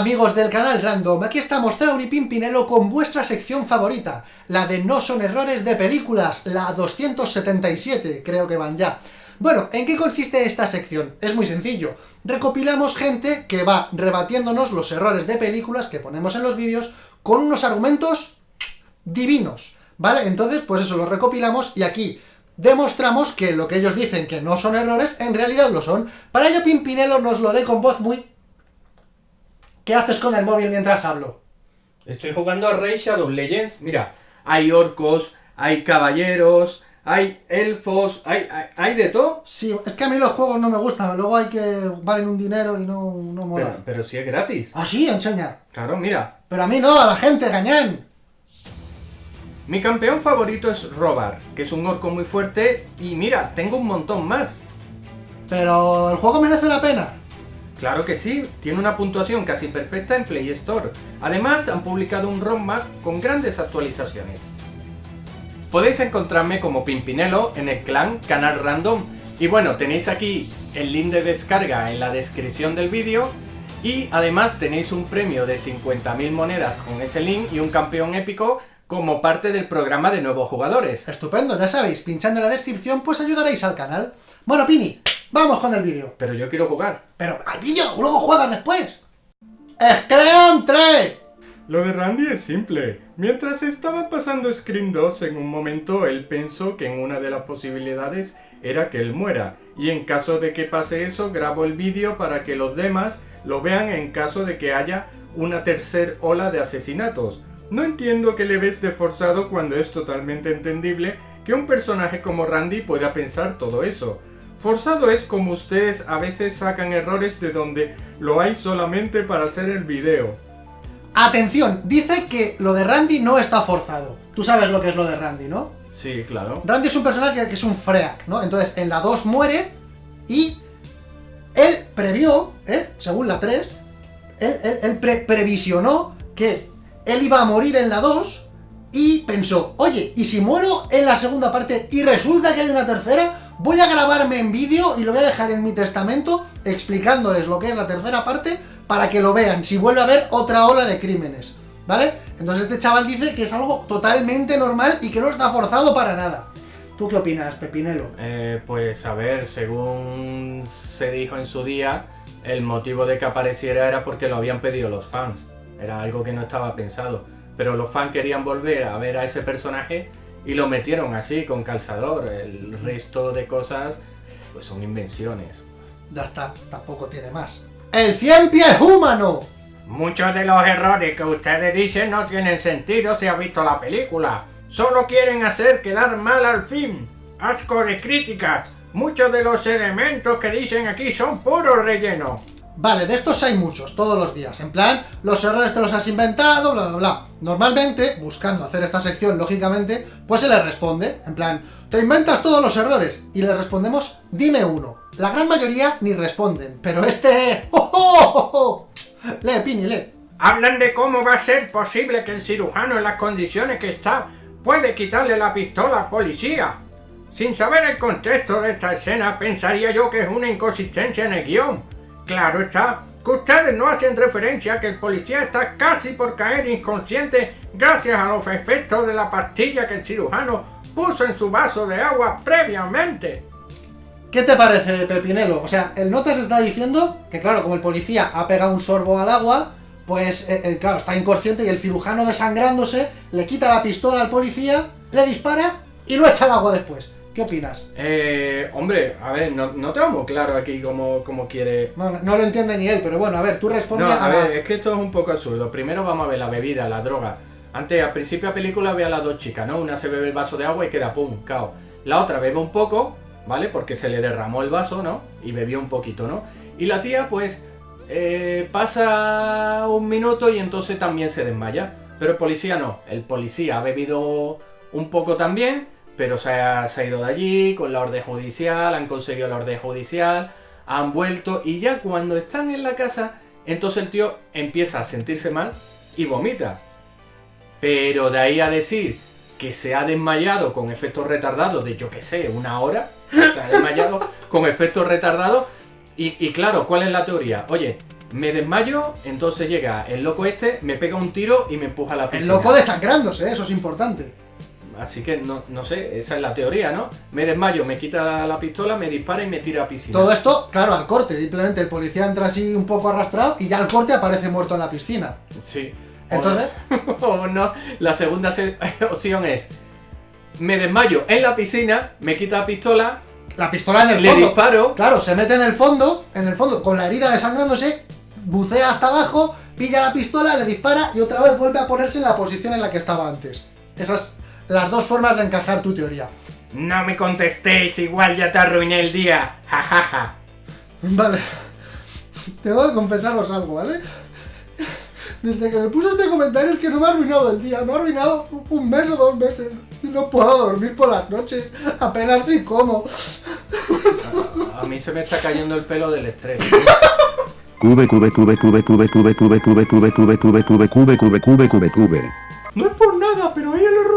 Amigos del canal Random, aquí estamos Zaun y Pimpinelo con vuestra sección favorita, la de No son errores de películas, la 277, creo que van ya. Bueno, ¿en qué consiste esta sección? Es muy sencillo. Recopilamos gente que va rebatiéndonos los errores de películas que ponemos en los vídeos con unos argumentos divinos, ¿vale? Entonces, pues eso, lo recopilamos y aquí demostramos que lo que ellos dicen que no son errores, en realidad lo son. Para ello Pimpinelo nos lo lee con voz muy... ¿Qué haces con el móvil mientras hablo? Estoy jugando a Rey Shadow Legends. Mira, hay orcos, hay caballeros, hay elfos, hay, hay, hay de todo. Sí, es que a mí los juegos no me gustan, luego hay que valen un dinero y no, no mola. Pero, pero si es gratis. Ah, sí, enseña. Claro, mira. Pero a mí no, a la gente, gañán. Mi campeón favorito es Robar, que es un orco muy fuerte y mira, tengo un montón más. Pero el juego merece la pena. Claro que sí, tiene una puntuación casi perfecta en Play Store. Además, han publicado un roadmap con grandes actualizaciones. Podéis encontrarme como Pimpinelo en el clan Canal Random. Y bueno, tenéis aquí el link de descarga en la descripción del vídeo. Y además tenéis un premio de 50.000 monedas con ese link y un campeón épico como parte del programa de nuevos jugadores. Estupendo, ya sabéis, pinchando en la descripción pues ayudaréis al canal. Bueno, Pini, vamos con el vídeo. Pero yo quiero jugar. Pero al vídeo, luego juegas después. ¡Scream 3! Lo de Randy es simple. Mientras estaba pasando Screen 2, en un momento él pensó que en una de las posibilidades era que él muera. Y en caso de que pase eso, grabo el vídeo para que los demás lo vean en caso de que haya una tercer ola de asesinatos. No entiendo que le ves de forzado cuando es totalmente entendible que un personaje como Randy pueda pensar todo eso. Forzado es como ustedes a veces sacan errores de donde lo hay solamente para hacer el video. Atención, dice que lo de Randy no está forzado. Tú sabes lo que es lo de Randy, ¿no? Sí, claro. Randy es un personaje que es un freak, ¿no? Entonces, en la 2 muere y él previó, ¿eh? según la 3, él, él, él pre previsionó que él iba a morir en la 2 y pensó, oye, ¿y si muero en la segunda parte y resulta que hay una tercera? Voy a grabarme en vídeo y lo voy a dejar en mi testamento explicándoles lo que es la tercera parte para que lo vean, si vuelve a haber otra ola de crímenes, ¿vale? Entonces este chaval dice que es algo totalmente normal y que no está forzado para nada. ¿Tú qué opinas, Pepinelo? Eh, pues a ver, según se dijo en su día, el motivo de que apareciera era porque lo habían pedido los fans. Era algo que no estaba pensado. Pero los fans querían volver a ver a ese personaje y lo metieron así, con calzador. El resto de cosas, pues son invenciones. Ya está, tampoco tiene más. ¡El cien pies humano! Muchos de los errores que ustedes dicen no tienen sentido si ha visto la película. Solo quieren hacer quedar mal al fin. Asco de críticas. Muchos de los elementos que dicen aquí son puro relleno. Vale, de estos hay muchos, todos los días. En plan, los errores te los has inventado, bla, bla, bla. Normalmente, buscando hacer esta sección, lógicamente, pues se le responde. En plan, te inventas todos los errores. Y le respondemos, dime uno. La gran mayoría ni responden. Pero este... ¡Oh, oh, oh, oh! Lee, Pini, lee. Hablan de cómo va a ser posible que el cirujano en las condiciones que está puede quitarle la pistola al policía. Sin saber el contexto de esta escena, pensaría yo que es una inconsistencia en el guion. Claro está, que ustedes no hacen referencia a que el policía está casi por caer inconsciente gracias a los efectos de la pastilla que el cirujano puso en su vaso de agua previamente. ¿Qué te parece, Pepinelo? O sea, el Notas está diciendo que, claro, como el policía ha pegado un sorbo al agua, pues, eh, eh, claro, está inconsciente y el cirujano desangrándose le quita la pistola al policía, le dispara y lo echa al agua después. ¿Qué opinas? Eh, hombre, a ver, no, no tengo muy claro aquí cómo, cómo quiere... No, no lo entiende ni él, pero bueno, a ver, tú responde No, a, a ver, es que esto es un poco absurdo. Primero vamos a ver la bebida, la droga. Antes, al principio de la película ve a las dos chicas, ¿no? Una se bebe el vaso de agua y queda pum, cao. La otra bebe un poco, ¿vale? Porque se le derramó el vaso, ¿no? Y bebió un poquito, ¿no? Y la tía, pues, eh, pasa un minuto y entonces también se desmaya. Pero el policía no. El policía ha bebido un poco también, pero se ha, se ha ido de allí con la orden judicial, han conseguido la orden judicial, han vuelto y ya cuando están en la casa, entonces el tío empieza a sentirse mal y vomita. Pero de ahí a decir que se ha desmayado con efectos retardados de yo que sé, una hora, se ha desmayado con efectos retardados y, y claro, ¿cuál es la teoría? Oye, Me desmayo, entonces llega el loco este, me pega un tiro y me empuja a la El piscina. loco desangrándose, eso es importante. Así que no, no sé, esa es la teoría, ¿no? Me desmayo, me quita la pistola, me dispara y me tira a piscina. Todo esto, claro, al corte. Simplemente el policía entra así un poco arrastrado y ya al corte aparece muerto en la piscina. Sí. Entonces, O, o no, la segunda se- opción es. Me desmayo en la piscina, me quita la pistola, la pistola en el le fondo. disparo. Claro, se mete en el fondo, en el fondo, con la herida desangrándose, bucea hasta abajo, pilla la pistola, le dispara y otra vez vuelve a ponerse en la posición en la que estaba antes. Esas las dos formas de encajar tu teoría. No me contestéis, igual ya te arruiné el día. Jajaja. Vale. Tengo que confesaros algo, ¿vale? Desde que me puse este comentario es que no me ha arruinado el día, me ha arruinado un mes o dos meses. Y no puedo dormir por las noches, apenas si como. A mí se me está cayendo el pelo del estrés. Cube cube cube cube cube cube cube cube cube cube cube cube cube cube cube cube cube. No es por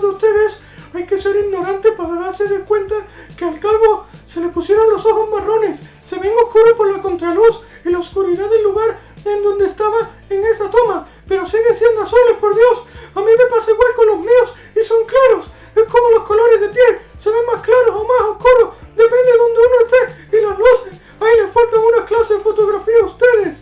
de ustedes hay que ser ignorante para darse de cuenta que al calvo se le pusieron los ojos marrones, se ven oscuros por la contraluz y la oscuridad del lugar en donde estaba en esa toma, pero siguen siendo azules, por Dios. A mí me pasa igual con los míos y son claros. Es como los colores de piel, se ven más claros o más oscuros, depende de donde uno esté y las luces. Ahí les faltan una clase de fotografía a ustedes.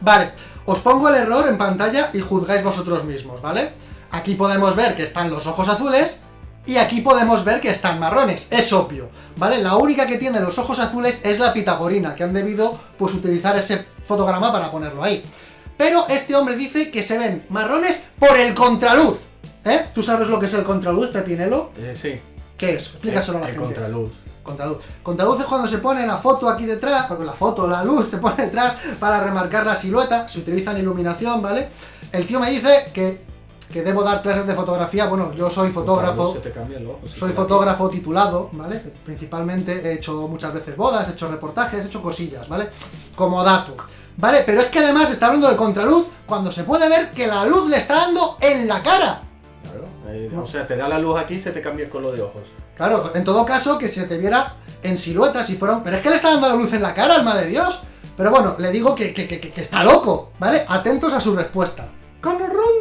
Vale, os pongo el error en pantalla y juzgáis vosotros mismos, ¿vale? Aquí podemos ver que están los ojos azules y aquí podemos ver que están marrones, es obvio, ¿vale? La única que tiene los ojos azules es la pitagorina, que han debido pues utilizar ese fotograma para ponerlo ahí. Pero este hombre dice que se ven marrones por el contraluz, ¿eh? ¿Tú sabes lo que es el contraluz, Pepinelo? Eh, sí. ¿Qué es? Explícaselo a la el gente. contraluz. Contraluz. Contraluz es cuando se pone la foto aquí detrás, porque la foto, la luz se pone detrás para remarcar la silueta, se utilizan iluminación, ¿vale? El tío me dice que, que debo dar clases de fotografía, bueno, yo soy fotógrafo, Se te cambia el ojo, soy fotógrafo titulado, ¿vale? Principalmente he hecho muchas veces bodas, he hecho reportajes, he hecho cosillas, ¿vale? Como dato. ¿Vale? Pero es que además está hablando de contraluz cuando se puede ver que la luz le está dando en la cara. Claro, eh, O sea, te da la luz aquí y se te cambia el color de ojos. Claro, en todo caso, que se te viera en silueta si fuera un... Pero es que le está dando la luz en la cara, alma de Dios. Pero bueno, le digo que, que, que, que está loco, ¿vale? Atentos a su respuesta. Cana random,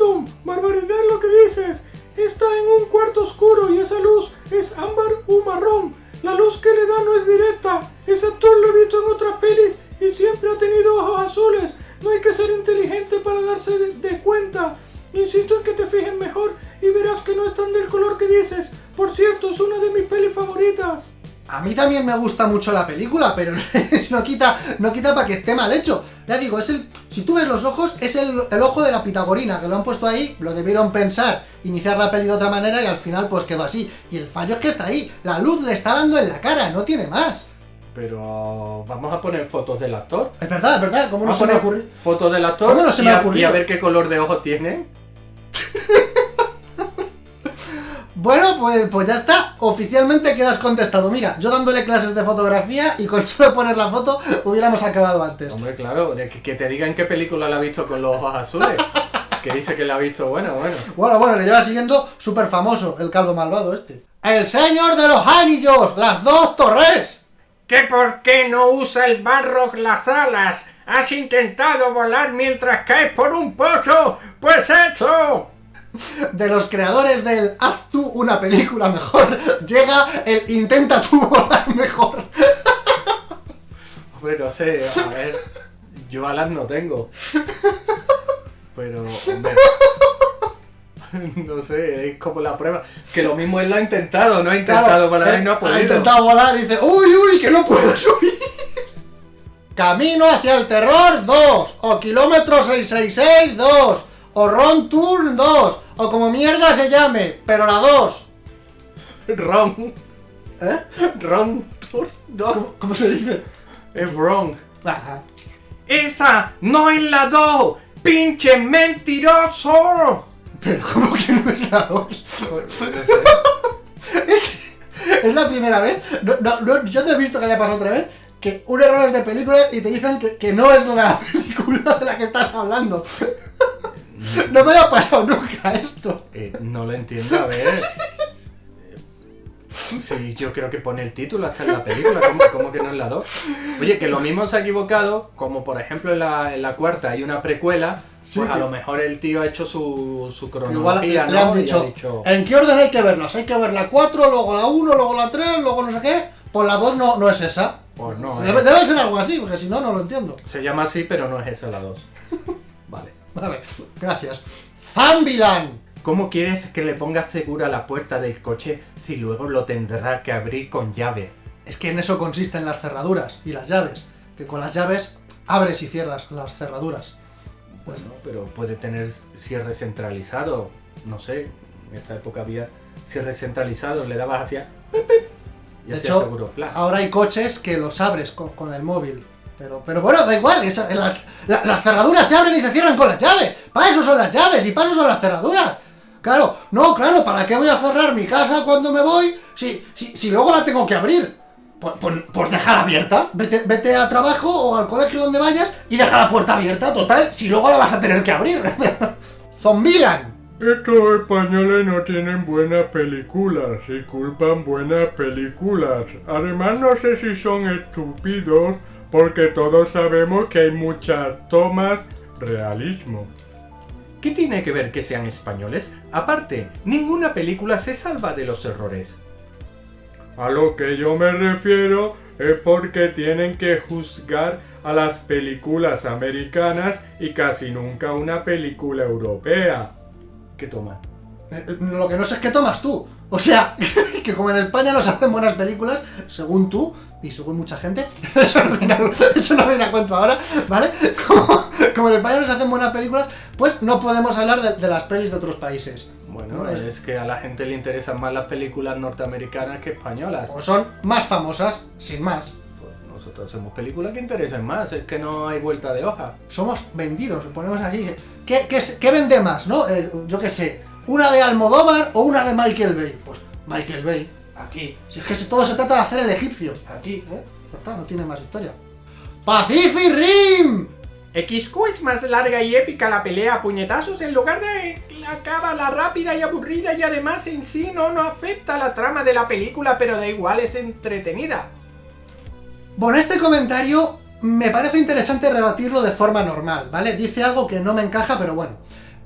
Está en un cuarto oscuro y esa luz es ámbar u marrón. La luz que le da no es directa. Ese actor lo he visto en otras pelis y siempre ha tenido ojos azules. No hay que ser inteligente para darse de, de cuenta. Insisto en que te fijes mejor y verás que no están del color que dices. Por cierto, es una de mis pelis favoritas. A mí también me gusta mucho la película, pero no quita, no quita para que esté mal hecho. Ya digo, es el. Si tú ves los ojos, es el, el ojo de la pitagorina, que lo han puesto ahí, lo debieron pensar, iniciar la peli de otra manera y al final pues quedó así. Y el fallo es que está ahí, la luz le está dando en la cara, no tiene más. Pero vamos a poner fotos del actor. Es verdad, es verdad, ¿cómo no se me ocurrido? fotos del actor ¿Cómo no se y, me a, y a ver qué color de ojos tiene. Bueno, pues, pues ya está. Oficialmente quedas contestado. Mira, yo dándole clases de fotografía y con solo poner la foto hubiéramos acabado antes. Hombre, claro, de que, que te digan qué película la ha visto con los ojos azules. que dice que la ha visto, bueno, bueno. Bueno, bueno, le lleva siguiendo súper famoso el calvo malvado este. ¡El señor de los anillos! ¡Las dos torres! ¿Que por qué no usa el barro las alas? ¿Has intentado volar mientras caes por un pozo? ¡Pues eso! De los creadores del Haz tú una película mejor, llega el Intenta tú volar mejor. Hombre, no sé, a ver. Yo alas no tengo. Pero, hombre. No sé, es como la prueba. Que lo mismo él lo ha intentado, no ha intentado volar y no ha podido. intentado volar y dice, uy, uy, que no puedo subir. Camino hacia el terror 2, o kilómetro 666 2, o Ron Tour 2, o como mierda se llame, pero la 2. Wrong. ¿Eh? Wrong. Tour. ¿Cómo, cómo se dice? Es wrong. Ajá. ¡Esa no es la 2! ¡Pinche mentiroso! Pero ¿cómo que no es la 2? Es la primera vez, no, no, no, yo no he visto que haya pasado otra vez, que un error es de película y te dicen que, que no es la película de la que estás hablando. No me había pasado nunca esto. Eh, no lo entiendo, a ver. Sí, yo creo que pone el título hasta en la película, ¿cómo, cómo que no en la 2? Oye, que lo mismo se ha equivocado, como por ejemplo en la, en la cuarta hay una precuela, Sí, pues a que- lo mejor el tío ha hecho su, su Igual cronología, le ¿no? han Y ha dicho, dicho, ¿en qué orden hay que verlas? Hay que ver la 4, luego la 1, luego la 3, luego no sé qué. Pues la 2 no, no es esa. pues no, Debe, eh, debe ser algo así, porque si no, no lo entiendo. se llama así, pero no es esa la 2. Vale. Gracias. Zambilan. ¿Cómo quieres que le ponga segura la puerta del coche si luego lo tendrá que abrir con llave? Es que en eso consisten las cerraduras y las llaves. Que con las llaves abres y cierras las cerraduras. Bueno, pero puede tener cierre centralizado. No sé, en esta época había cierre centralizado, le dabas hacia... pip, pip, y De hecho, seguro. ahora hay coches que los abres con, con el móvil. Pero, pero bueno, da igual, esa- la- la- las cerraduras se abren y se cierran con las llaves. Para eso son las llaves y para eso son las cerraduras. Claro, no, claro, ¿para qué voy a cerrar mi casa cuando me voy si, si, si luego la tengo que abrir? Pues, pues, pues déjala abierta, vete, vete a trabajo o al colegio donde vayas y deja la puerta abierta, total, si luego la vas a tener que abrir. Zombilan. Estos españoles no tienen buenas películas y culpan buenas películas. Además no sé si son estúpidos porque todos sabemos que hay muchas tomas realismo. ¿Qué tiene que ver que sean españoles? Aparte, ninguna película se salva de los errores. A lo que yo me refiero es porque tienen que juzgar a las películas americanas y casi nunca una película europea. ¿Qué toma? Eh, eh, Lo que no sé es qué tomas tú. O sea, que como en España nos hacen buenas películas, según tú y según mucha gente, eso no viene eso no viene a cuento ahora, ¿vale? Como, como en España nos hacen buenas películas, pues no podemos hablar de, de las pelis de otros países. Bueno, No, es- es que a la gente le interesan más las películas norteamericanas que españolas. O son más famosas, sin más. Pues nosotros hacemos películas que interesen más, es que no hay vuelta de hoja. Somos vendidos, ponemos aquí. ¿Qué, qué, qué vende más, no? Eh, yo qué sé, una de Almodóvar o una de Michael Bay. Pues Michael Bay, aquí. Si es que todo se trata de hacer el egipcio, aquí, ¿eh? Ya está, no tiene más historia. ¡Pacific Rim! XQ es más larga y épica la pelea a puñetazos en lugar de la cábala rápida y aburrida y además en sí no, no afecta a la trama de la película, pero da igual, es entretenida. Bueno, este comentario me parece interesante rebatirlo de forma normal, ¿vale? Dice algo que no me encaja, pero bueno.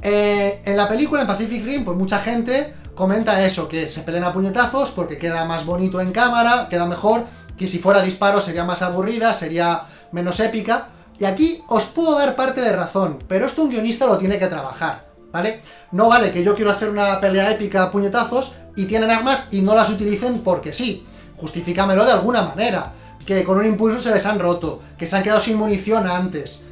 Eh, en la película, en Pacific Rim, pues mucha gente comenta eso, que se pelean a puñetazos porque queda más bonito en cámara, queda mejor, que si fuera disparo sería más aburrida, sería menos épica. Y aquí os puedo dar parte de razón, pero esto un guionista lo tiene que trabajar, ¿vale? No vale que yo quiero hacer una pelea épica a puñetazos y tienen armas y no las utilicen porque sí. Justifícamelo de alguna manera. Que con un impulso se les han roto, que se han quedado sin munición antes,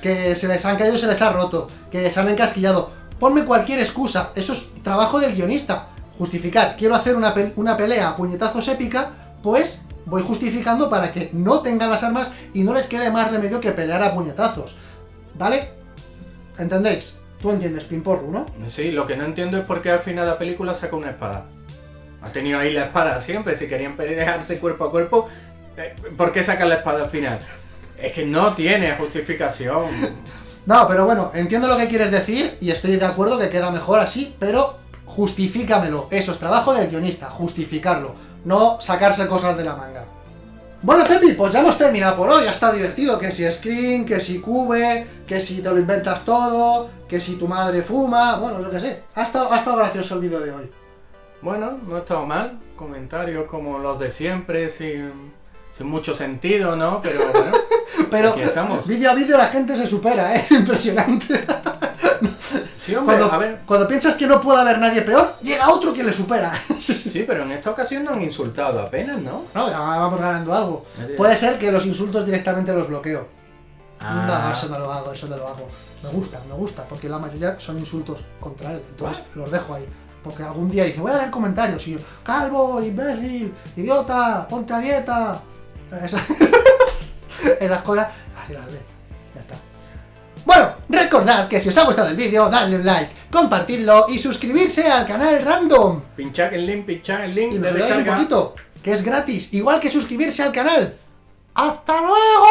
que se les han caído y se les ha roto, que se han encasquillado. Ponme cualquier excusa, eso es trabajo del guionista. Justificar, quiero hacer una, una pelea a puñetazos épica, pues voy justificando para que no tengan las armas y no les quede más remedio que pelear a puñetazos. ¿Vale? ¿Entendéis? Tú entiendes, Pimporru, ¿no? Sí, lo que no entiendo es por qué al final la película saca una espada. Ha tenido ahí la espada siempre, si querían pelearse cuerpo a cuerpo, eh, ¿por qué sacan la espada al final? Es que no tiene justificación. No, pero bueno, entiendo lo que quieres decir y estoy de acuerdo que queda mejor así, pero justifícamelo. Eso es trabajo del guionista, justificarlo, no sacarse cosas de la manga. Bueno, Pepi, pues ya hemos terminado por hoy, ya está divertido, que si Screen, que si Cube, que si te lo inventas todo, que si tu madre fuma, bueno, yo qué sé. Ha estado, ha estado gracioso el vídeo de hoy. Bueno, no ha estado mal. Comentarios como los de siempre, sin, sin mucho sentido, ¿no? Pero bueno, Pero Aquí estamos. vídeo a vídeo la gente se supera, ¿eh? Impresionante. sí, hombre, Cuando, a ver. cuando piensas que no puede haber nadie peor, llega otro que le supera. Sí, pero en esta ocasión no han insultado apenas, ¿no? No, vamos ganando algo. Así es. Puede ser que los insultos directamente los bloqueo. Ah. No, eso no lo hago, eso no lo hago. Me gusta, me gusta, porque la mayoría son insultos contra él. Entonces los dejo ahí. Porque algún día dice, voy a leer comentarios y yo, calvo, imbécil, idiota, ponte a dieta. Así las lee. Ya está. Bueno, recordad que si os ha gustado el vídeo, dadle un like, compartidlo y suscribirse al canal Random. Pinchad el link, pinchad el link, Y me veáis un poquito, que es gratis, igual que suscribirse al canal. ¡Hasta luego!